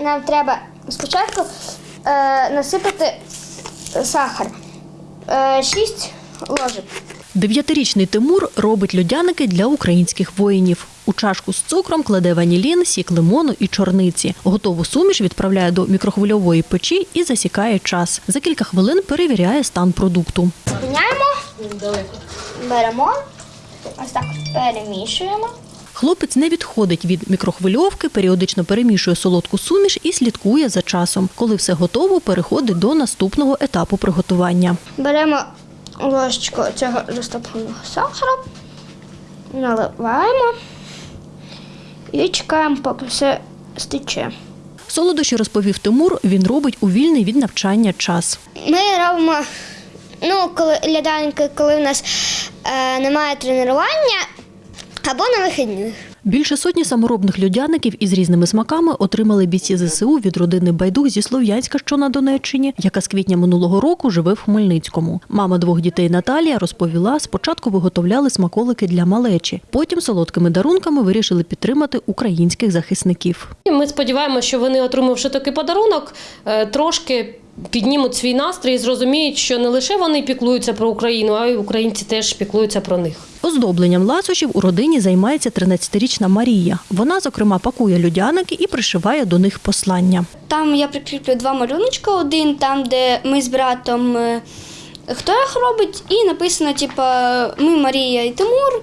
Нам треба спочатку е, насипати сахар. Е, 6 ложок. Дев'ятирічний Тимур робить льодяники для українських воїнів. У чашку з цукром кладе ванілін, сік лимону і чорниці. Готову суміш відправляє до мікрохвильової печі і засікає час. За кілька хвилин перевіряє стан продукту. Спиняємо, беремо, ось так перемішуємо. Хлопець не відходить від мікрохвильовки, періодично перемішує солодку суміш і слідкує за часом. Коли все готово, переходить до наступного етапу приготування. Беремо ложечку цього розтопленого сахара, наливаємо і чекаємо, поки все стече. Солодощі розповів Тимур. Він робить у вільний від навчання час. Ми робимо, ну, коли ляданки, коли в нас е, немає тренування або на вихідних. Більше сотні саморобних льодяників із різними смаками отримали бійці ЗСУ від родини Байдух зі Слов'янська, що на Донеччині, яка з квітня минулого року живе в Хмельницькому. Мама двох дітей Наталія розповіла, спочатку виготовляли смаколики для малечі, потім солодкими дарунками вирішили підтримати українських захисників. Ми сподіваємося, що вони, отримавши такий подарунок, е, трошки піднімуть свій настрій і зрозуміють, що не лише вони піклуються про Україну, а й українці теж піклуються про них. Оздобленням ласощів у родині займається 13-річна Марія. Вона, зокрема, пакує льодяники і пришиває до них послання. Там я прикріплю два малюночка. Один там, де ми з братом е, хто їх робить, і написано, типа, ми Марія і Тимур.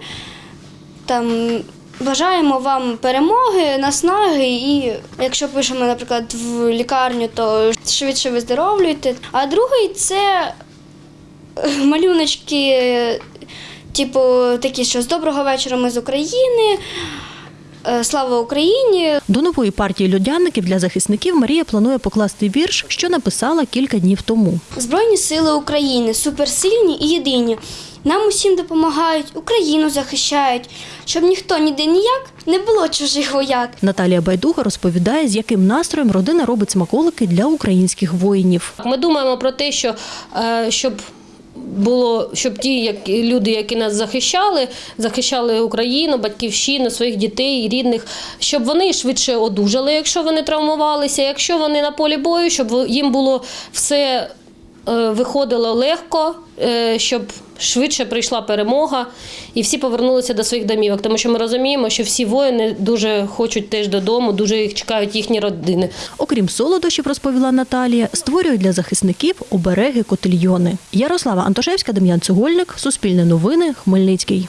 Там бажаємо вам перемоги, наснаги. І якщо пишемо, наприклад, в лікарню, то швидше виздоровлюйте. А другий це е, малюночки, типу, такі, що з доброго вечора ми з України. е, Слава Україні! До нової партії льодяників для захисників Марія планує покласти вірш, що написала кілька днів тому. Збройні сили України суперсильні і єдині. Нам усім допомагають, Україну захищають, щоб ніхто ніде ніяк не було чужих вояк. Наталія Байдуга розповідає, з яким настроєм родина робить смаколики для українських воїнів. Ми думаємо про те, що е, щоб було, щоб ті як, люди, які нас захищали, захищали Україну, батьківщину, своїх дітей, рідних, щоб вони швидше одужали, якщо вони травмувалися, якщо вони на полі бою, щоб їм було все виходило легко, е, щоб швидше прийшла перемога і всі повернулися до своїх домівок. Тому що ми розуміємо, що всі воїни дуже хочуть теж додому, дуже їх чекають їхні родини. Окрім солодощів, розповіла Наталія, створюють для захисників обереги котельйони. Ярослава Антошевська, Дем'ян Цегольник, Суспільне новини, Хмельницький.